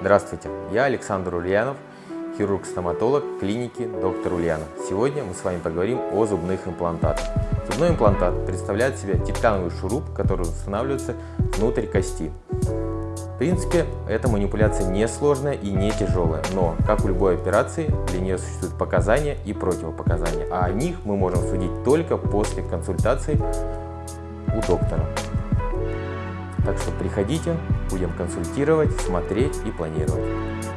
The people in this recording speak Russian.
Здравствуйте, я Александр Ульянов, хирург-стоматолог клиники доктор Ульянов. Сегодня мы с вами поговорим о зубных имплантатах. Зубной имплантат представляет в себя титановый шуруп, который устанавливается внутрь кости. В принципе, эта манипуляция не сложная и не тяжелая, но, как у любой операции, для нее существуют показания и противопоказания, а о них мы можем судить только после консультации у доктора. Так что приходите, будем консультировать, смотреть и планировать.